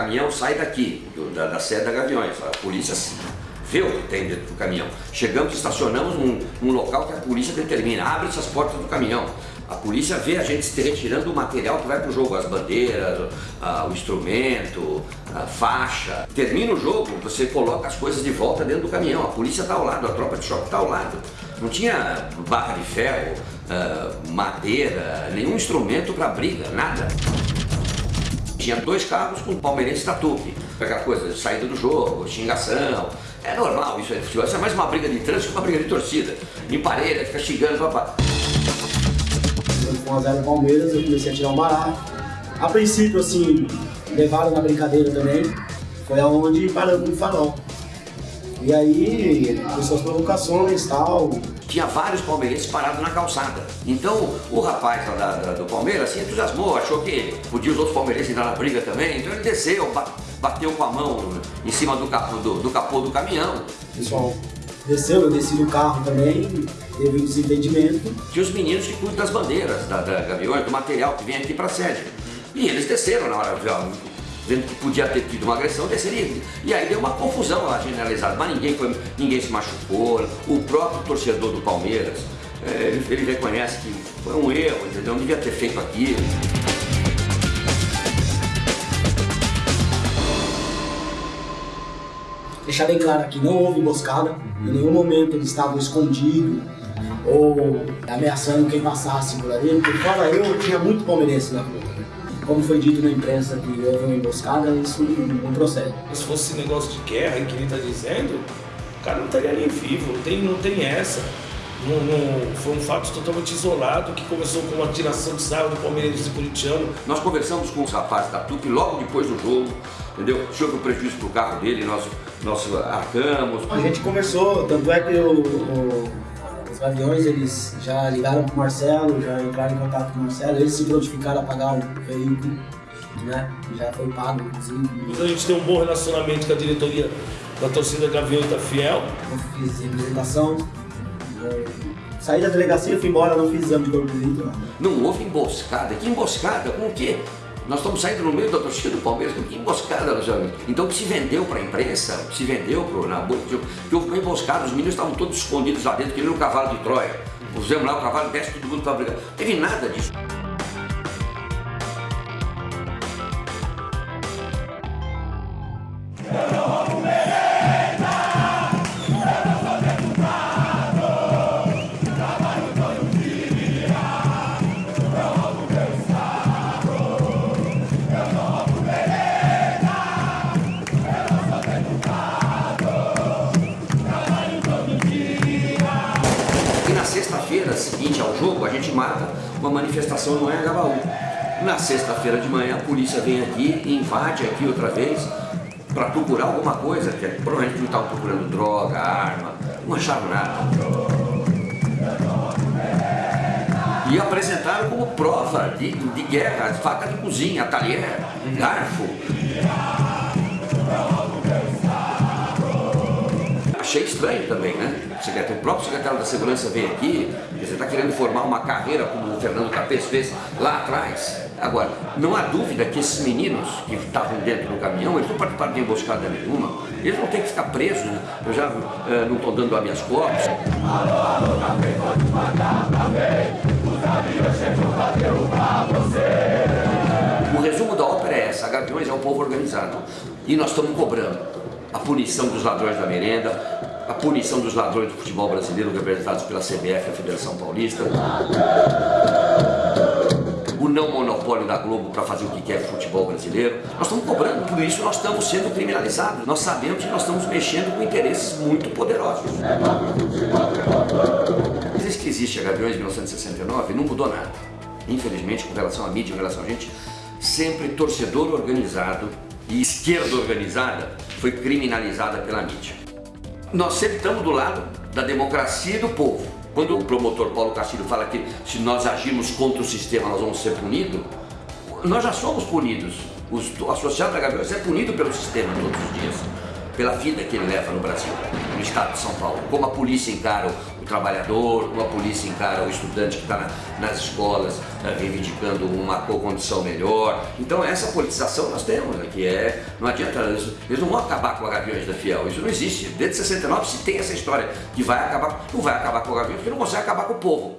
caminhão sai daqui, do, da, da sede da Gaviões, a polícia vê o que tem dentro do caminhão. Chegamos, estacionamos num, num local que a polícia determina, abre-se as portas do caminhão. A polícia vê a gente se retirando o material que vai para o jogo, as bandeiras, a, o instrumento, a faixa. Termina o jogo, você coloca as coisas de volta dentro do caminhão. A polícia está ao lado, a tropa de choque está ao lado. Não tinha barra de ferro, uh, madeira, nenhum instrumento para briga, nada. Tinha dois carros com palmeirense tatupe. Aquela coisa saída do jogo, xingação. É normal isso aí, futebol. Isso é mais uma briga de trânsito que uma briga de torcida. Em parede, fica xingando, papá com a 0 Palmeiras, eu comecei a tirar um barato. A princípio, assim, levaram na brincadeira também, foi aonde paramos no farol. E aí, começou as provocações e tal. Tinha vários palmeirenses parados na calçada. Então, o rapaz lá da, da, do Palmeiras se entusiasmou, achou que podia os outros palmeirenses entrar na briga também. Então ele desceu, bateu com a mão em cima do capô do, do, capô do caminhão. Pessoal, desceu, eu desci do carro também, teve um desentendimento. Tinha os meninos que cuidam das bandeiras, da, da Gaviões, do material que vem aqui para a sede. E eles desceram na hora, vendo que podia ter tido uma agressão, desceram. E aí deu uma confusão lá generalizada, mas ninguém, foi, ninguém se machucou. O próprio torcedor do Palmeiras, é, ele, ele reconhece que foi um erro, entendeu? Não devia ter feito aquilo. Deixar bem claro aqui, não houve emboscada, em nenhum momento eles estavam escondidos ou ameaçando quem passasse por ali, porque fora eu, tinha muito palmeirense na rua. Como foi dito na imprensa que houve uma emboscada, isso não procede. Se fosse negócio de guerra, que ele está dizendo, o cara não estaria nem vivo, não tem, não tem essa. Não, não, foi um fato totalmente isolado que começou com uma tiração de sarro do Palmeiras e Curitiano. Nós conversamos com os rapazes da TUP logo depois do jogo, entendeu? Houve um prejuízo para o carro dele, nós, nós arcamos. A gente conversou, tanto é que o, o, os aviões eles já ligaram para o Marcelo, já entraram em contato com o Marcelo, eles se prontificaram a pagar o veículo, né? Já foi pago, inclusive. Então a gente tem um bom relacionamento com a diretoria da torcida Gavião está fiel. Eu fiz representação, Saí da delegacia, fui embora, não fiz exame de corpo de delito. Não houve emboscada. Que emboscada? Com o quê? Nós estamos saindo no meio da torcida do Palmeiras, que emboscada nós vamos. Então que se vendeu para a imprensa, que se vendeu para o que houve uma emboscada, os meninos estavam todos escondidos lá dentro, querendo um cavalo de Troia. Pusemos lá o cavalo, desce todo mundo para brigar. Não teve nada disso. Seguinte ao jogo, a gente marca uma manifestação no Anhangabaú. Na sexta-feira de manhã, a polícia vem aqui invade aqui outra vez para procurar alguma coisa, que provavelmente não estavam procurando droga, arma, não acharam nada. E apresentaram como prova de, de guerra, faca de cozinha, talher, garfo. Achei estranho também, né? O, o próprio secretário da Segurança veio aqui, você está querendo formar uma carreira como o Fernando Capês fez lá atrás. Agora, não há dúvida que esses meninos que estavam dentro do caminhão, eles não participaram de emboscada nenhuma, eles não têm que ficar presos, né? eu já uh, não estou dando habeas corpus. O resumo da ópera é essa, a Gaviões é um povo organizado e nós estamos cobrando a punição dos ladrões da merenda, a punição dos ladrões do futebol brasileiro representados pela CBF, a Federação Paulista, o não monopólio da Globo para fazer o que quer futebol brasileiro. Nós estamos cobrando, por isso nós estamos sendo criminalizados. Nós sabemos que nós estamos mexendo com interesses muito poderosos. Desde que existe a Gaviões de 1969, não mudou nada. Infelizmente, com relação à mídia, com relação a gente, sempre torcedor organizado e esquerda organizada foi criminalizada pela mídia. Nós sempre estamos do lado da democracia e do povo. Quando o promotor Paulo Castilho fala que se nós agirmos contra o sistema nós vamos ser punidos, nós já somos punidos. O associado da Gabriel é punido pelo sistema todos os dias, pela vida que ele leva no Brasil. no estado de São Paulo. Como a polícia encara o, trabalhador, como a polícia encara o estudante que está na, nas escolas uh, reivindicando uma condição melhor. Então essa politização nós temos, né, que é, não adianta, eles, eles, não vão acabar com a Gaviões da Fiel, isso não existe. Desde 69 se tem essa história que vai acabar, não vai acabar com o Gaviões porque não consegue acabar com o povo.